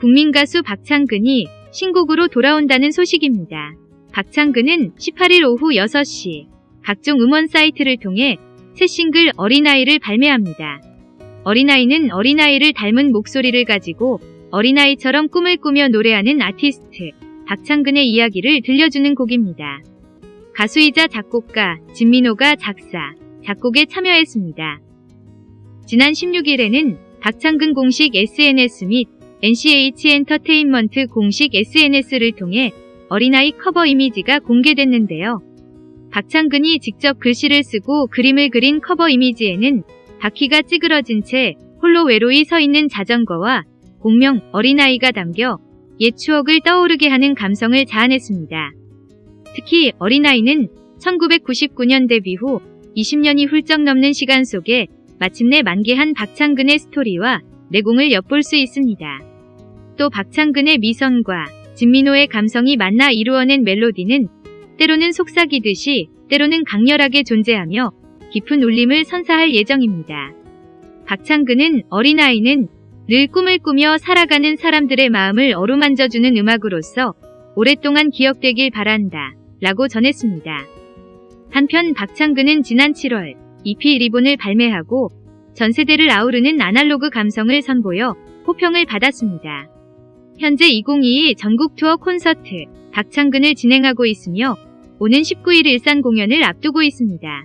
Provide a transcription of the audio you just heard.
국민 가수 박창근이 신곡으로 돌아온다는 소식입니다. 박창근은 18일 오후 6시 각종 음원 사이트를 통해 새 싱글 어린아이를 발매합니다. 어린아이는 어린아이를 닮은 목소리를 가지고 어린아이처럼 꿈을 꾸며 노래하는 아티스트 박창근의 이야기를 들려주는 곡입니다. 가수이자 작곡가 진민호가 작사, 작곡에 참여했습니다. 지난 16일에는 박창근 공식 SNS 및 NCH 엔터테인먼트 공식 SNS를 통해 어린아이 커버 이미지가 공개됐는데요. 박창근이 직접 글씨를 쓰고 그림을 그린 커버 이미지에는 바퀴가 찌그러진 채 홀로 외로이 서 있는 자전거와 공명 어린아이가 담겨 옛 추억을 떠오르게 하는 감성을 자아냈습니다. 특히 어린아이는 1999년 데뷔 후 20년이 훌쩍 넘는 시간 속에 마침내 만개한 박창근의 스토리와 내공을 엿볼 수 있습니다. 또 박창근의 미선과 진민호의 감성이 만나 이루어낸 멜로디는 때로는 속삭이듯이 때로는 강렬하게 존재하며 깊은 울림을 선사할 예정입니다. 박창근은 어린아이는 늘 꿈을 꾸며 살아가는 사람들의 마음을 어루만져주는 음악으로서 오랫동안 기억되길 바란다 라고 전했습니다. 한편 박창근은 지난 7월 EP 리본을 발매하고 전 세대를 아우르는 아날로그 감성을 선보여 호평을 받았습니다. 현재 2022 전국 투어 콘서트 박창근을 진행하고 있으며 오는 19일 일산 공연을 앞두고 있습니다.